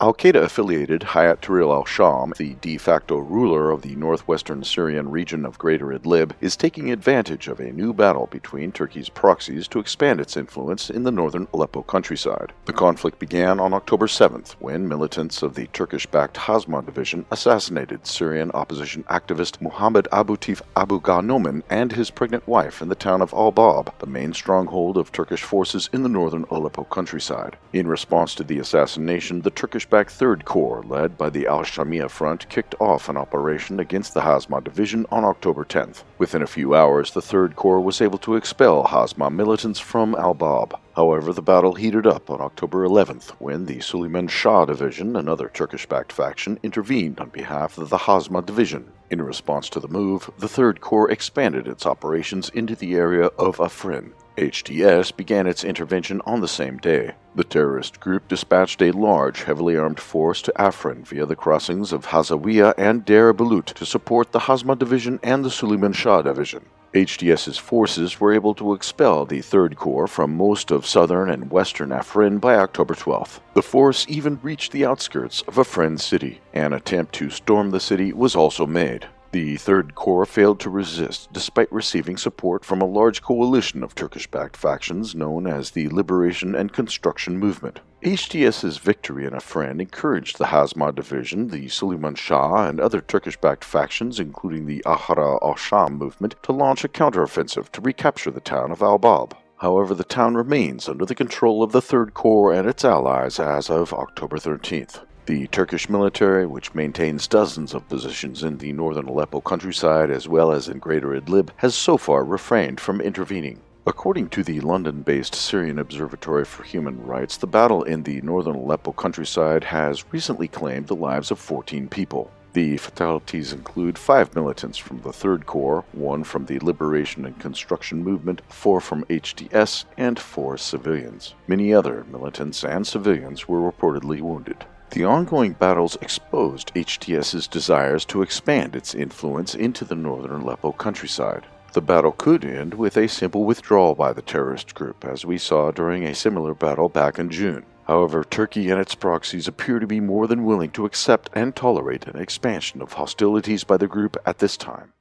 Al-Qaeda-affiliated Hayat Tahrir al-Sham, the de facto ruler of the northwestern Syrian region of Greater Idlib, is taking advantage of a new battle between Turkey's proxies to expand its influence in the northern Aleppo countryside. The conflict began on October 7th when militants of the Turkish-backed Hazma division assassinated Syrian opposition activist Muhammad Abutif Abu Ghanomen and his pregnant wife in the town of Al-Bab, the main stronghold of Turkish forces in the northern Aleppo countryside. In response to the assassination, the Turkish Turkish-backed Third Corps, led by the Al-Shamia Front, kicked off an operation against the Hazma division on October 10th. Within a few hours, the Third Corps was able to expel Hazma militants from Al-Bab. However, the battle heated up on October 11th when the Suleiman Shah division, another Turkish-backed faction, intervened on behalf of the Hazma division. In response to the move, the Third Corps expanded its operations into the area of Afrin. HTS began its intervention on the same day. The terrorist group dispatched a large, heavily armed force to Afrin via the crossings of Ghazawiya and Deir Balut to support the Hazma Division and the Suleiman Shah Division. HTS's forces were able to expel the Third Corps from most of southern and western Afrin by October 12th. The force even reached the outskirts of Afrin city. An attempt to storm the city was also made. The Third Corps failed to resist despite receiving support from a large coalition of Turkish-backed factions known as the Liberation and Construction Movement. HTS's victory in Afrin encouraged the Hazma division, the Suleiman Shah, and other Turkish-backed factions, including the Ahrar al-Sham movement, to launch a counteroffensive to recapture the town of Al-Bab. However, the town remains under the control of the Third Corps and its allies as of October 13th. The Turkish military, which maintains dozens of positions in the northern Aleppo countryside as well as in Greater Idlib, has so far refrained from intervening. According to the London-based Syrian Observatory for Human Rights, the battle in the northern Aleppo countryside has recently claimed the lives of 14 people. The fatalities include five militants from the Third Corps, one from the Liberation and Construction Movement, four from HTS, and four civilians. Many other militants and civilians were reportedly wounded. The ongoing battles exposed HTS's desires to expand its influence into the northern Aleppo countryside. The battle could end with a simple withdrawal by the terrorist group, as we saw during a similar battle back in June. However, Turkey and its proxies appear to be more than willing to accept and tolerate an expansion of hostilities by the group at this time.